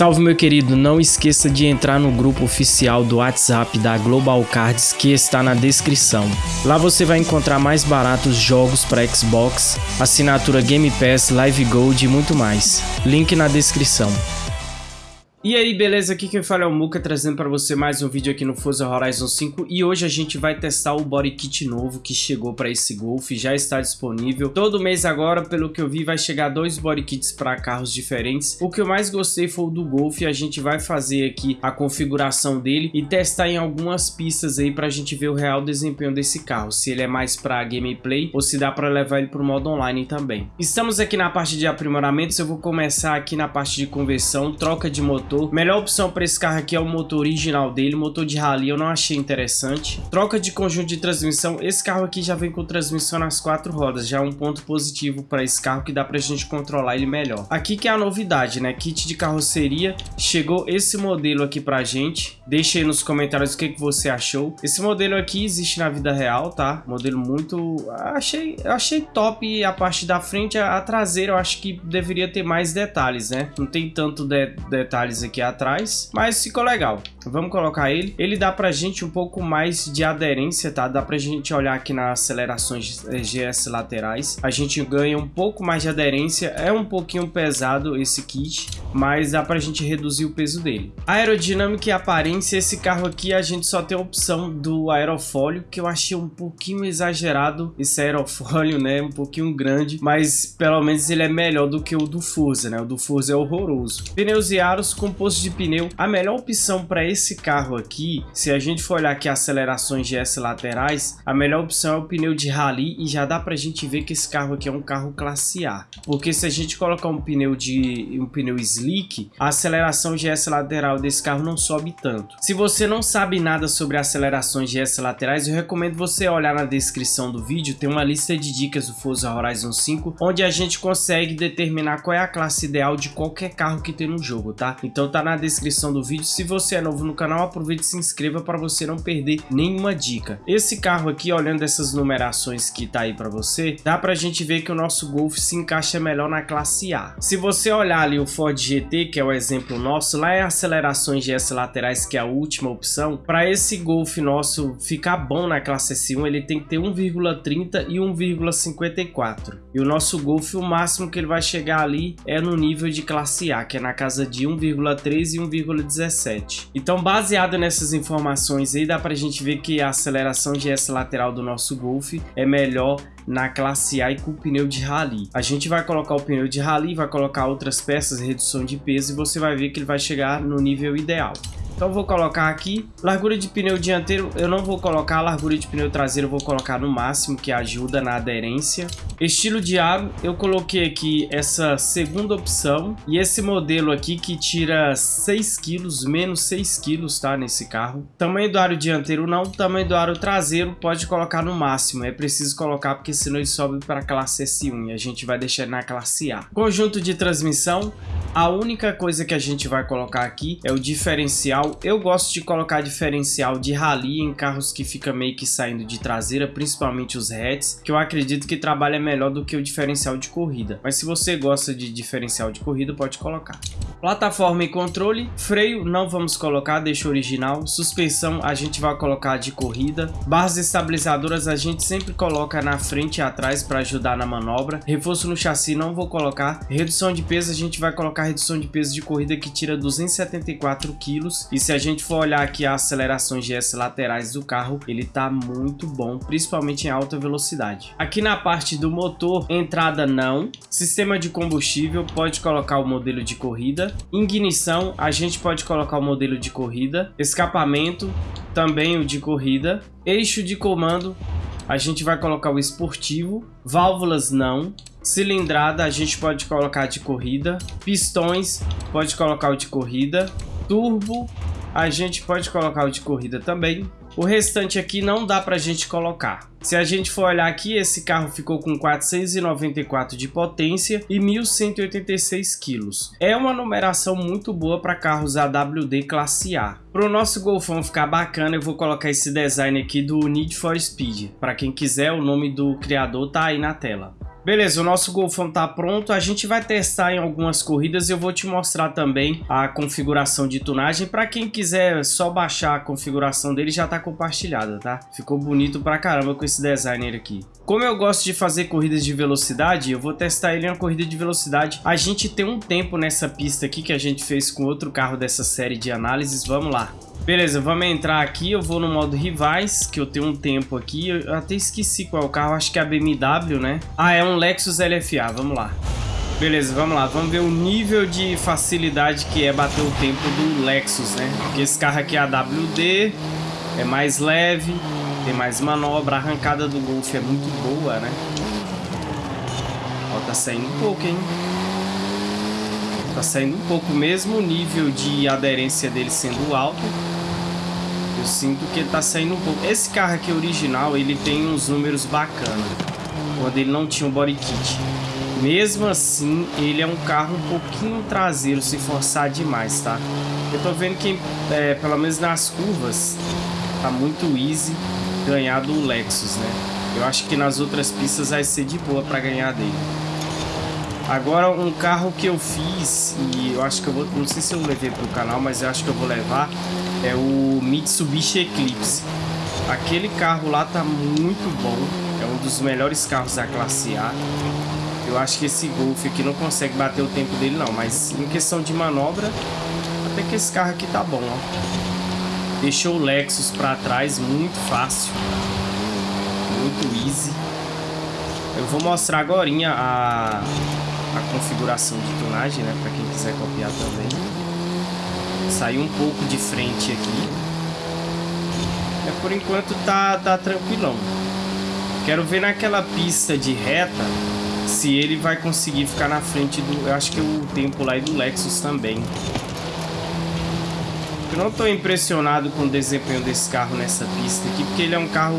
Salve meu querido, não esqueça de entrar no grupo oficial do WhatsApp da Global Cards que está na descrição. Lá você vai encontrar mais baratos jogos para Xbox, assinatura Game Pass, Live Gold e muito mais. Link na descrição. E aí, beleza? Aqui quem fala é o Muka, trazendo para você mais um vídeo aqui no Forza Horizon 5 e hoje a gente vai testar o body kit novo que chegou para esse Golf, já está disponível. Todo mês agora, pelo que eu vi, vai chegar dois body kits para carros diferentes. O que eu mais gostei foi o do Golf, a gente vai fazer aqui a configuração dele e testar em algumas pistas aí para a gente ver o real desempenho desse carro, se ele é mais para gameplay ou se dá para levar ele para o modo online também. Estamos aqui na parte de aprimoramentos, eu vou começar aqui na parte de conversão, troca de motor motor. Melhor opção para esse carro aqui é o motor original dele, motor de rally eu não achei interessante. Troca de conjunto de transmissão, esse carro aqui já vem com transmissão nas quatro rodas, já é um ponto positivo para esse carro que dá para a gente controlar ele melhor. Aqui que é a novidade, né? Kit de carroceria, chegou esse modelo aqui pra gente. Deixa aí nos comentários o que, que você achou. Esse modelo aqui existe na vida real, tá? Modelo muito... Achei, achei top a parte da frente, a, a traseira eu acho que deveria ter mais detalhes, né? Não tem tanto de, detalhes aqui atrás, mas ficou legal. Vamos colocar ele. Ele dá pra gente um pouco mais de aderência, tá? Dá pra gente olhar aqui nas acelerações GS laterais. A gente ganha um pouco mais de aderência. É um pouquinho pesado esse kit, mas dá pra gente reduzir o peso dele. Aerodinâmica e aparência, esse carro aqui a gente só tem a opção do aerofólio, que eu achei um pouquinho exagerado esse aerofólio, né? Um pouquinho grande, mas pelo menos ele é melhor do que o do Forza, né? O do Forza é horroroso. Pneus e aros com posto de pneu. A melhor opção para esse carro aqui, se a gente for olhar aqui acelerações GS laterais, a melhor opção é o pneu de rally e já dá para a gente ver que esse carro aqui é um carro classe A. Porque se a gente colocar um pneu de um pneu slick, a aceleração GS lateral desse carro não sobe tanto. Se você não sabe nada sobre acelerações GS laterais, eu recomendo você olhar na descrição do vídeo, tem uma lista de dicas do Forza Horizon 5, onde a gente consegue determinar qual é a classe ideal de qualquer carro que tem no jogo, tá? Então então tá na descrição do vídeo. Se você é novo no canal, aproveite e se inscreva para você não perder nenhuma dica. Esse carro aqui, olhando essas numerações que tá aí para você, dá pra gente ver que o nosso Golf se encaixa melhor na classe A. Se você olhar ali o Ford GT, que é o exemplo nosso, lá é acelerações GS laterais, que é a última opção. Para esse Golf nosso ficar bom na classe S1, ele tem que ter 1,30 e 1,54. E o nosso Golf, o máximo que ele vai chegar ali é no nível de classe A, que é na casa de 1,30 1,3 e 1,17. Então, baseado nessas informações aí, dá pra gente ver que a aceleração GS lateral do nosso Golf é melhor na classe A e com pneu de rally. A gente vai colocar o pneu de rally, vai colocar outras peças, redução de peso e você vai ver que ele vai chegar no nível ideal. Então vou colocar aqui, largura de pneu dianteiro, eu não vou colocar, largura de pneu traseiro eu vou colocar no máximo, que ajuda na aderência. Estilo de aro, eu coloquei aqui essa segunda opção, e esse modelo aqui que tira 6 quilos, menos 6 quilos, tá, nesse carro. Tamanho do aro dianteiro não, tamanho do aro traseiro pode colocar no máximo, é preciso colocar porque senão ele sobe para a classe S1 e a gente vai deixar na classe A. Conjunto de transmissão, a única coisa que a gente vai colocar aqui é o diferencial. Eu gosto de colocar diferencial de rally em carros que fica meio que saindo de traseira, principalmente os hatches, que eu acredito que trabalha melhor do que o diferencial de corrida. Mas se você gosta de diferencial de corrida, pode colocar. Plataforma e controle, freio não vamos colocar, deixa original. Suspensão a gente vai colocar de corrida. Barras estabilizadoras a gente sempre coloca na frente e atrás para ajudar na manobra. Reforço no chassi não vou colocar. Redução de peso a gente vai colocar redução de peso de corrida que tira 274 quilos. E se a gente for olhar aqui as acelerações GS laterais do carro, ele tá muito bom, principalmente em alta velocidade. Aqui na parte do motor, entrada não. Sistema de combustível, pode colocar o modelo de corrida. Ignição, a gente pode colocar o modelo de corrida. Escapamento, também o de corrida. Eixo de comando, a gente vai colocar o esportivo. Válvulas não. Cilindrada a gente pode colocar de corrida. Pistões pode colocar o de corrida. Turbo a gente pode colocar o de corrida também. O restante aqui não dá para a gente colocar. Se a gente for olhar aqui, esse carro ficou com 494 de potência e 1.186 quilos. É uma numeração muito boa para carros AWD classe A. Para o nosso Golfão ficar bacana, eu vou colocar esse design aqui do Need for Speed. Para quem quiser, o nome do criador tá aí na tela. Beleza, o nosso Golfão tá pronto. A gente vai testar em algumas corridas e eu vou te mostrar também a configuração de tunagem. Para quem quiser só baixar a configuração dele, já tá compartilhada, tá? Ficou bonito pra caramba com esse designer aqui. Como eu gosto de fazer corridas de velocidade, eu vou testar ele em uma corrida de velocidade. A gente tem um tempo nessa pista aqui que a gente fez com outro carro dessa série de análises. Vamos lá. Beleza, vamos entrar aqui, eu vou no modo rivais, que eu tenho um tempo aqui, eu até esqueci qual é o carro, acho que é a BMW, né? Ah, é um Lexus LFA, vamos lá. Beleza, vamos lá, vamos ver o nível de facilidade que é bater o tempo do Lexus, né? Porque esse carro aqui é AWD, é mais leve, tem mais manobra, a arrancada do Golf é muito boa, né? Ó, tá saindo um pouco, hein? Tá saindo um pouco mesmo o nível de aderência dele sendo alto. Eu sinto que tá saindo um pouco. Esse carro aqui original, ele tem uns números bacanas. Quando ele não tinha o body kit. Mesmo assim, ele é um carro um pouquinho traseiro, se forçar demais, tá? Eu tô vendo que, é, pelo menos nas curvas, tá muito easy ganhar do Lexus, né? Eu acho que nas outras pistas vai ser de boa para ganhar dele. Agora, um carro que eu fiz, e eu acho que eu vou... Não sei se eu levei pro canal, mas eu acho que eu vou levar é o Mitsubishi Eclipse. Aquele carro lá tá muito bom, é um dos melhores carros da classe A. Eu acho que esse Golf aqui não consegue bater o tempo dele não, mas em questão de manobra, até que esse carro aqui tá bom, ó. Deixou o Lexus pra trás, muito fácil. Muito easy. Eu vou mostrar agora a, a configuração de tonagem, né? Pra quem quiser copiar também. Sair um pouco de frente aqui. É, por enquanto tá, tá tranquilão. Quero ver naquela pista de reta se ele vai conseguir ficar na frente do... Eu acho que o tempo lá é do Lexus também. Eu não estou impressionado com o desempenho desse carro nessa pista aqui, porque ele é um carro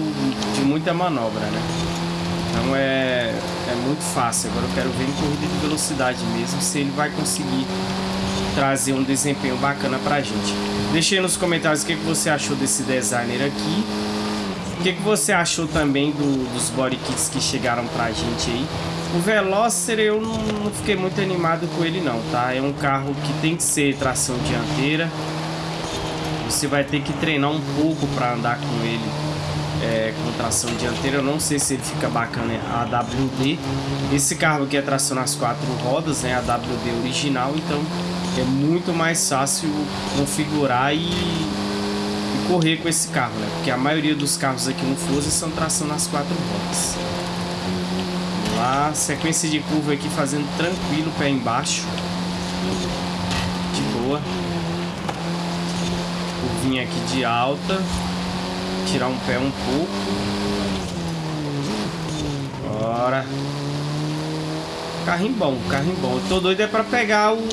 de muita manobra, né? Então é, é muito fácil. Agora eu quero ver em corrida de velocidade mesmo, se ele vai conseguir trazer um desempenho bacana pra gente. Deixe aí nos comentários o que, que você achou desse designer aqui. O que, que você achou também do, dos body kits que chegaram pra gente aí. O Veloster eu não, não fiquei muito animado com ele não, tá? É um carro que tem que ser tração dianteira. Você vai ter que treinar um pouco para andar com ele é, com tração dianteira. Eu não sei se ele fica bacana a AWD. Esse carro aqui é tração nas quatro rodas, né? A AWD original, então é muito mais fácil configurar e, e, correr com esse carro, né? Porque a maioria dos carros aqui no Forza são tração nas quatro rodas. Vamos lá, sequência de curva aqui fazendo tranquilo, pé embaixo. De boa. Curvinha aqui de alta. Tirar um pé um pouco. Bora. Carrinho bom, carrinho bom. Eu tô doido é pra pegar o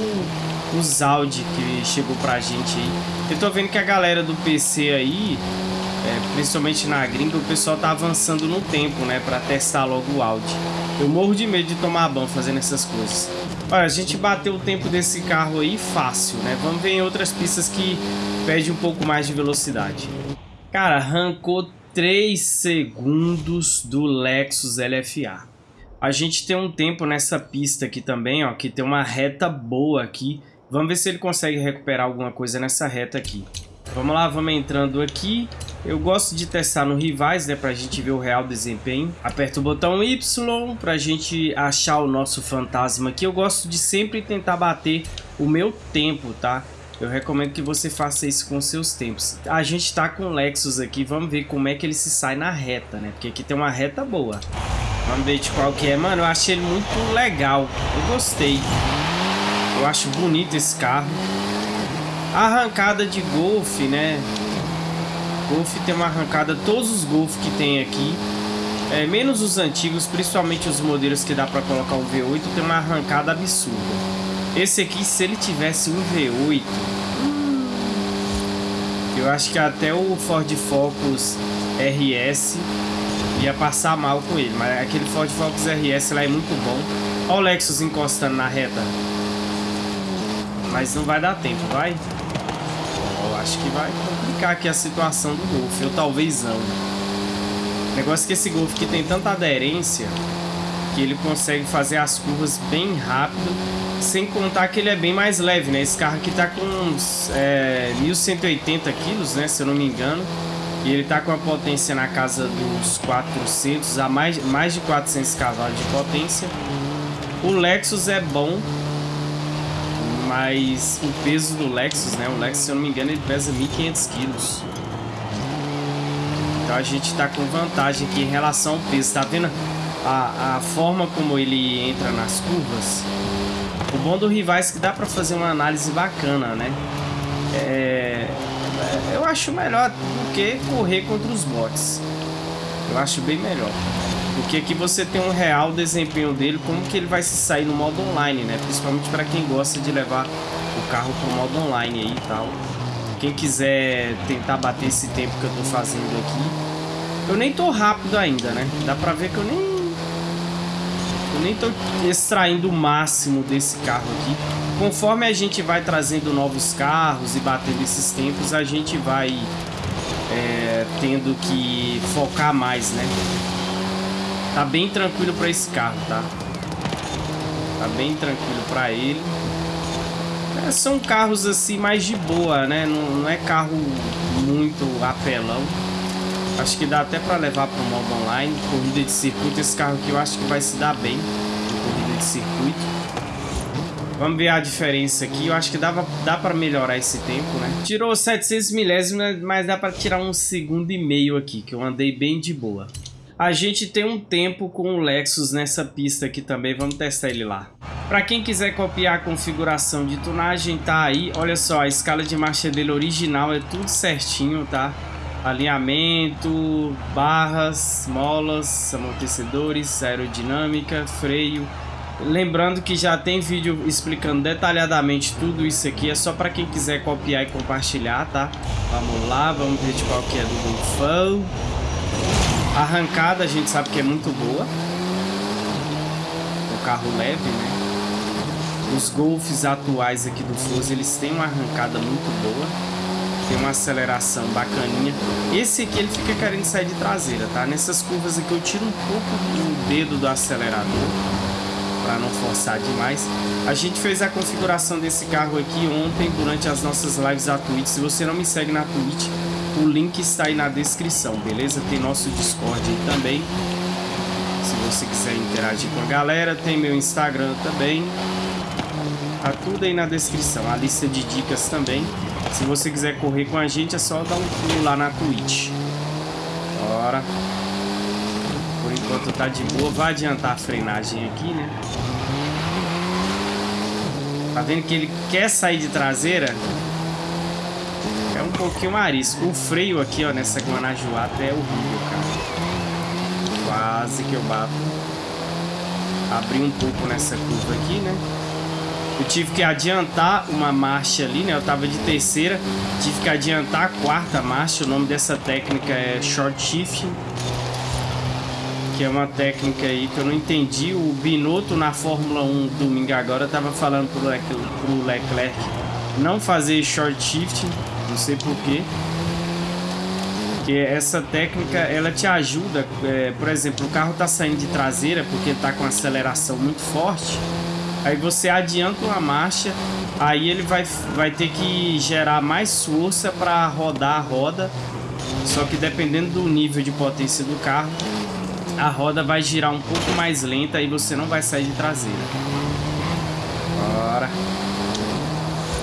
os Audi que chegou pra gente aí. Eu tô vendo que a galera do PC aí, é, principalmente na gringa, o pessoal tá avançando no tempo, né? Pra testar logo o Audi. Eu morro de medo de tomar ban fazendo essas coisas. Olha, a gente bateu o tempo desse carro aí fácil, né? Vamos ver em outras pistas que pede um pouco mais de velocidade. Cara, arrancou 3 segundos do Lexus LFA. A gente tem um tempo nessa pista aqui também, ó, que tem uma reta boa aqui. Vamos ver se ele consegue recuperar alguma coisa nessa reta aqui. Vamos lá, vamos entrando aqui. Eu gosto de testar no rivais, né, pra gente ver o real desempenho. Aperta o botão Y pra gente achar o nosso fantasma aqui. Eu gosto de sempre tentar bater o meu tempo, tá? Eu recomendo que você faça isso com seus tempos. A gente tá com o Lexus aqui, vamos ver como é que ele se sai na reta, né? Porque aqui tem uma reta boa. Vamos ver de qual que é. Mano, eu achei ele muito legal. Eu gostei. Eu acho bonito esse carro. Arrancada de Golf, né? Golf tem uma arrancada, todos os Golf que tem aqui, é, menos os antigos, principalmente os modelos que dá para colocar um V8, tem uma arrancada absurda. Esse aqui, se ele tivesse um V8, eu acho que até o Ford Focus RS ia passar mal com ele, mas aquele Ford Focus RS lá é muito bom. Olha o Lexus encostando na reta. Mas não vai dar tempo, vai? Eu acho que vai complicar aqui a situação do Golf. Eu talvez não. O negócio é que esse Golf que tem tanta aderência que ele consegue fazer as curvas bem rápido, sem contar que ele é bem mais leve, né? Esse carro aqui tá com uns é, 1180 quilos, né? Se eu não me engano. E ele tá com a potência na casa dos 400 a mais, mais de 400 cavalos de potência. O Lexus é bom, mas o peso do Lexus, né? O Lexus, se eu não me engano, ele pesa 1.500 quilos. Então a gente tá com vantagem aqui em relação ao peso. Tá vendo a, a forma como ele entra nas curvas? O bom do Rivais é que dá pra fazer uma análise bacana, né? É, é, eu acho melhor do que correr contra os bots. Eu acho bem melhor. Porque aqui você tem um real desempenho dele, como que ele vai se sair no modo online, né? Principalmente para quem gosta de levar o carro pro modo online aí e tal. Quem quiser tentar bater esse tempo que eu tô fazendo aqui. Eu nem tô rápido ainda, né? Dá pra ver que eu nem... Eu nem tô extraindo o máximo desse carro aqui. Conforme a gente vai trazendo novos carros e batendo esses tempos, a gente vai é, tendo que focar mais, né? Tá bem tranquilo para esse carro, tá? Tá bem tranquilo para ele. É, são carros assim mais de boa, né? Não, não, é carro muito apelão. Acho que dá até para levar para o modo online. Corrida de circuito, esse carro aqui eu acho que vai se dar bem. Corrida de circuito. Vamos ver a diferença aqui. Eu acho que dava, dá para melhorar esse tempo, né? Tirou 700 milésimos, mas dá para tirar um segundo e meio aqui, que eu andei bem de boa. A gente tem um tempo com o Lexus nessa pista aqui também, vamos testar ele lá. Para quem quiser copiar a configuração de tunagem, tá aí. Olha só, a escala de marcha dele original é tudo certinho, tá? Alinhamento, barras, molas, amortecedores, aerodinâmica, freio. Lembrando que já tem vídeo explicando detalhadamente tudo isso aqui. É só para quem quiser copiar e compartilhar, tá? Vamos lá, vamos ver de qual que é do Golfão. A arrancada a gente sabe que é muito boa. O carro leve, né? Os Golfs atuais aqui do Forza, eles têm uma arrancada muito boa. Tem uma aceleração bacaninha. Esse aqui ele fica querendo sair de traseira, tá? Nessas curvas aqui eu tiro um pouco do dedo do acelerador para não forçar demais. A gente fez a configuração desse carro aqui ontem durante as nossas lives da Twitch. Se você não me segue na Twitch, o link está aí na descrição, beleza? Tem nosso Discord aí também. Se você quiser interagir com a galera, tem meu Instagram também. Tá tudo aí na descrição, a lista de dicas também. Se você quiser correr com a gente, é só dar um pulo lá na Twitch. Bora. Por enquanto tá de boa. Vai adiantar a frenagem aqui, né? Tá vendo que ele quer sair de traseira? É um pouquinho arisco. O freio aqui, ó, nessa Guanajuato é horrível, cara. Quase que eu bato. Abri um pouco nessa curva aqui, né? Eu tive que adiantar uma marcha ali, né? Eu tava de terceira, tive que adiantar a quarta marcha. O nome dessa técnica é short shifting. Que é uma técnica aí que eu não entendi. O Binotto na Fórmula 1 domingo agora tava falando pro, Le pro Leclerc não fazer short shifting não sei porquê. Que essa técnica, ela te ajuda, é, por exemplo, o carro tá saindo de traseira porque tá com aceleração muito forte. Aí você adianta uma marcha, aí ele vai, vai ter que gerar mais força para rodar a roda. Só que dependendo do nível de potência do carro, a roda vai girar um pouco mais lenta e você não vai sair de traseira. Bora.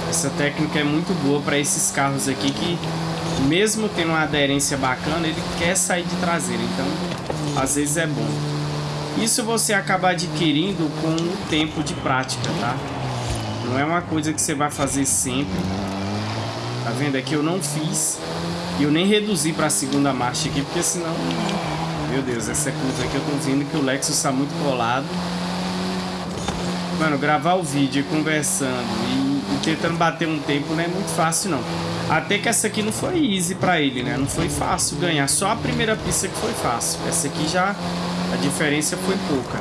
Essa técnica é muito boa para esses carros aqui que, mesmo tendo uma aderência bacana, ele quer sair de traseira. Então, às vezes é bom. Isso você acaba adquirindo com o tempo de prática, tá? Não é uma coisa que você vai fazer sempre. Tá vendo? Aqui eu não fiz. E eu nem reduzi para a segunda marcha aqui, porque senão... Meu Deus, essa curva aqui eu tô vendo que o Lexus está muito colado. Mano, gravar o vídeo conversando e, e, tentando bater um tempo não é muito fácil, não. Até que essa aqui não foi easy pra ele, né? Não foi fácil ganhar. Só a primeira pista que foi fácil. Essa aqui já... A diferença foi pouca.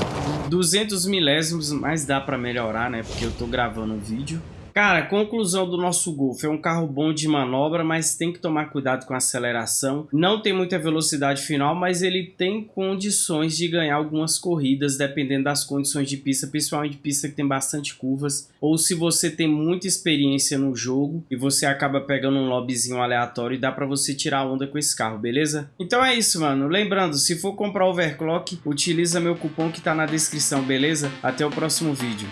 200 milésimos, mas dá pra melhorar, né? Porque eu tô gravando o vídeo. Cara, conclusão do nosso Golf. É um carro bom de manobra, mas tem que tomar cuidado com a aceleração. Não tem muita velocidade final, mas ele tem condições de ganhar algumas corridas, dependendo das condições de pista, principalmente pista que tem bastante curvas. Ou se você tem muita experiência no jogo e você acaba pegando um lobbyzinho aleatório e dá pra você tirar onda com esse carro, beleza? Então é isso, mano. Lembrando, se for comprar overclock, utiliza meu cupom que tá na descrição, beleza? Até o próximo vídeo.